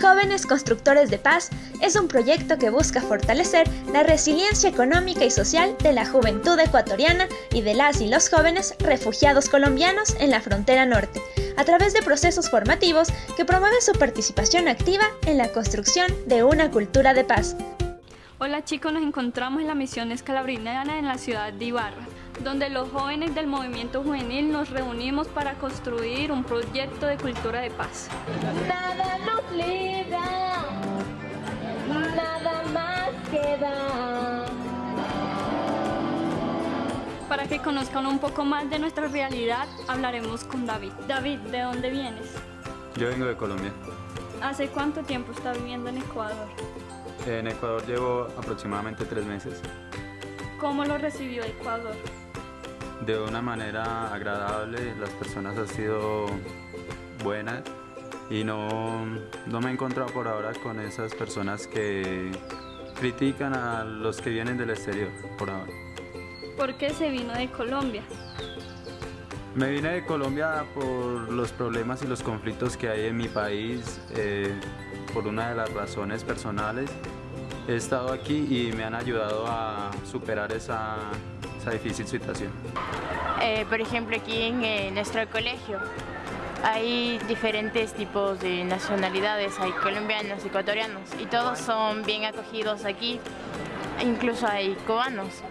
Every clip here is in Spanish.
Jóvenes Constructores de Paz es un proyecto que busca fortalecer la resiliencia económica y social de la juventud ecuatoriana y de las y los jóvenes refugiados colombianos en la frontera norte, a través de procesos formativos que promueven su participación activa en la construcción de una cultura de paz. Hola chicos, nos encontramos en la misión escalabriniana en la ciudad de Ibarra donde los jóvenes del movimiento juvenil nos reunimos para construir un proyecto de cultura de paz. Nada nos libra, nada más queda. Para que conozcan un poco más de nuestra realidad, hablaremos con David. David, ¿de dónde vienes? Yo vengo de Colombia. ¿Hace cuánto tiempo está viviendo en Ecuador? En Ecuador llevo aproximadamente tres meses. ¿Cómo lo recibió Ecuador? De una manera agradable, las personas han sido buenas y no, no me he encontrado por ahora con esas personas que critican a los que vienen del exterior por ahora. ¿Por qué se vino de Colombia? Me vine de Colombia por los problemas y los conflictos que hay en mi país, eh, por una de las razones personales. He estado aquí y me han ayudado a superar esa, difícil situación? Eh, por ejemplo, aquí en nuestro colegio hay diferentes tipos de nacionalidades, hay colombianos, ecuatorianos y todos son bien acogidos aquí, incluso hay cubanos.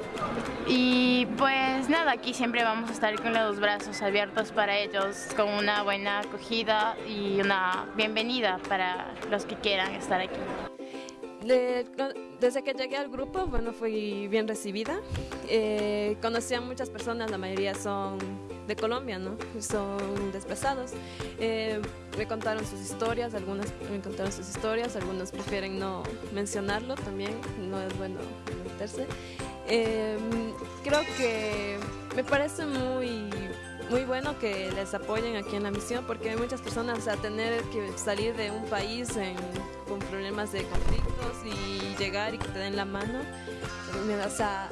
Y pues nada, aquí siempre vamos a estar con los brazos abiertos para ellos, con una buena acogida y una bienvenida para los que quieran estar aquí desde que llegué al grupo, bueno, fui bien recibida. Eh, conocí a muchas personas, la mayoría son de Colombia, ¿no? Son desplazados. Eh, me contaron sus historias, algunas me contaron sus historias, algunos prefieren no mencionarlo también, no es bueno meterse. Eh, creo que me parece muy muy bueno que les apoyen aquí en la misión porque hay muchas personas a tener que salir de un país con problemas de conflictos y llegar y que te den la mano. O sea,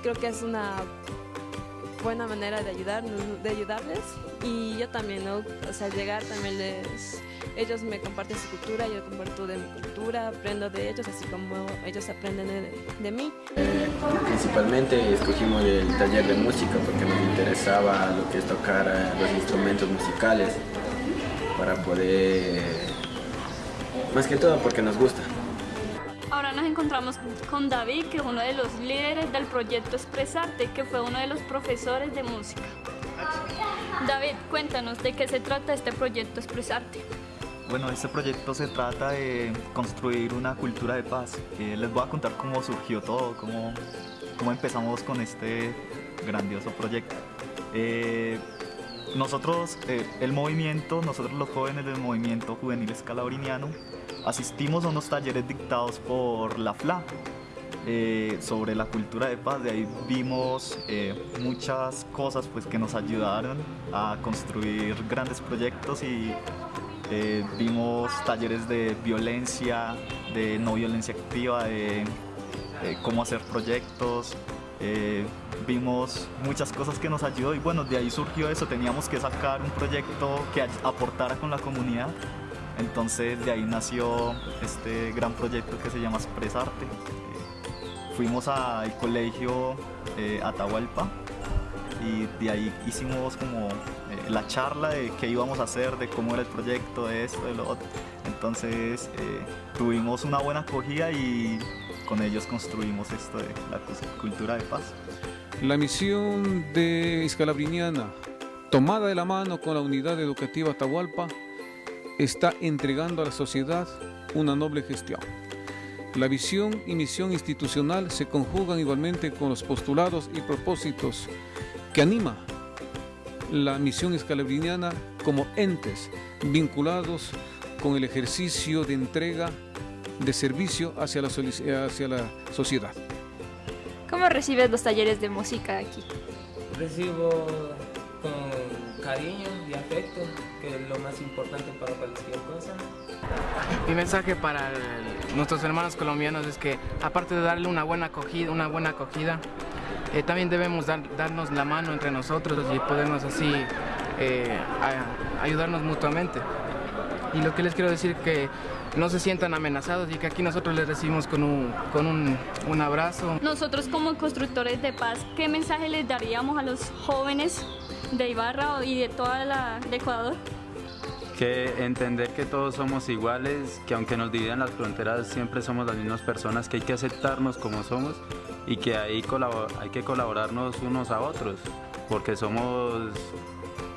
creo que es una buena manera de ayudar, de ayudarles y yo también, ¿no? O sea, llegar también les... Ellos me comparten su cultura, yo comparto de mi cultura, aprendo de ellos, así como ellos aprenden de, mí. principalmente escogimos el taller de música porque nos interesaba lo que es tocar eh, los instrumentos musicales para poder... Más que todo porque nos gusta. Ahora nos encontramos con David, que es uno de los líderes del proyecto Expresarte, que fue uno de los profesores de música. David, cuéntanos de qué se trata este proyecto Expresarte. Bueno, este proyecto se trata de construir una cultura de paz. Les voy a contar cómo surgió todo, cómo, cómo empezamos con este grandioso proyecto. Eh, nosotros, eh, el movimiento, nosotros los jóvenes del movimiento juvenil escalabriniano, asistimos a unos talleres dictados por la FLA eh, sobre la cultura de paz. De ahí vimos eh, muchas cosas pues, que nos ayudaron a construir grandes proyectos y eh, vimos talleres de violencia, de no violencia activa, de, cómo hacer proyectos. vimos muchas cosas que nos ayudó y bueno, de ahí surgió eso, teníamos que sacar un proyecto que aportara con la comunidad entonces de ahí nació este gran proyecto que se llama Expresarte. Eh, fuimos al colegio eh, Atahualpa y de ahí hicimos como eh, la charla de qué íbamos a hacer, de cómo era el proyecto, de esto, de lo otro. Entonces tuvimos una buena acogida y con ellos construimos esto de la cultura de paz. La misión de Escalabriniana, tomada de la mano con la unidad educativa Atahualpa, está entregando a la sociedad una noble gestión. La visión y misión institucional se conjugan igualmente con los postulados y propósitos que anima la misión escalabriniana como entes vinculados con el ejercicio de entrega de servicio hacia la, hacia la sociedad. ¿Cómo recibes los talleres de música aquí? Recibo con cariño que es lo más importante para cualquier cosa. Mi mensaje para nuestros hermanos colombianos es que aparte de darle una buena acogida, una buena acogida eh, también debemos darnos la mano entre nosotros y podernos así eh, ayudarnos mutuamente. y lo que les quiero decir que no se sientan amenazados y que aquí nosotros les recibimos con un, con un, un abrazo. Nosotros como constructores de paz, ¿qué mensaje les daríamos a los jóvenes de Ibarra y de toda la de Ecuador? que entender que todos somos iguales, que aunque nos dividan las fronteras siempre somos las mismas personas, que hay que aceptarnos como somos y que hay, hay que colaborarnos unos a otros, porque somos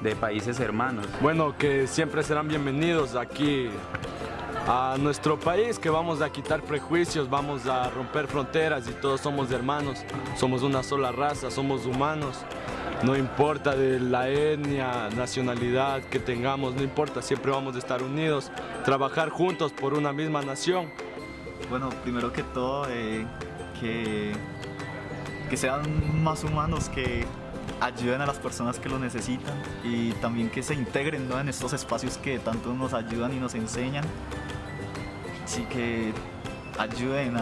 de países hermanos. Bueno, que siempre serán bienvenidos aquí a nuestro país, que vamos a quitar prejuicios, vamos a romper fronteras y todos somos hermanos, somos una sola raza, somos humanos no importa de la etnia, nacionalidad que tengamos, no importa, siempre vamos a estar unidos, trabajar juntos por una misma nación. Bueno, primero que todo, eh, que, que sean más humanos, que ayuden a las personas que lo necesitan y también que se integren en estos espacios que tanto nos ayudan y nos enseñan. Así que ayuden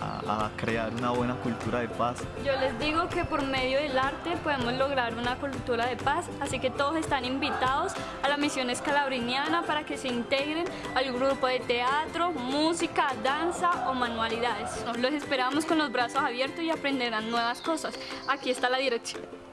a, a, crear una buena cultura de paz. Yo les digo que por medio del arte podemos lograr una cultura de paz, así que todos están invitados a la misión escalabriniana para que se integren al grupo de teatro, música, danza o manualidades. Los esperamos con los brazos abiertos y aprenderán nuevas cosas. Aquí está la dirección.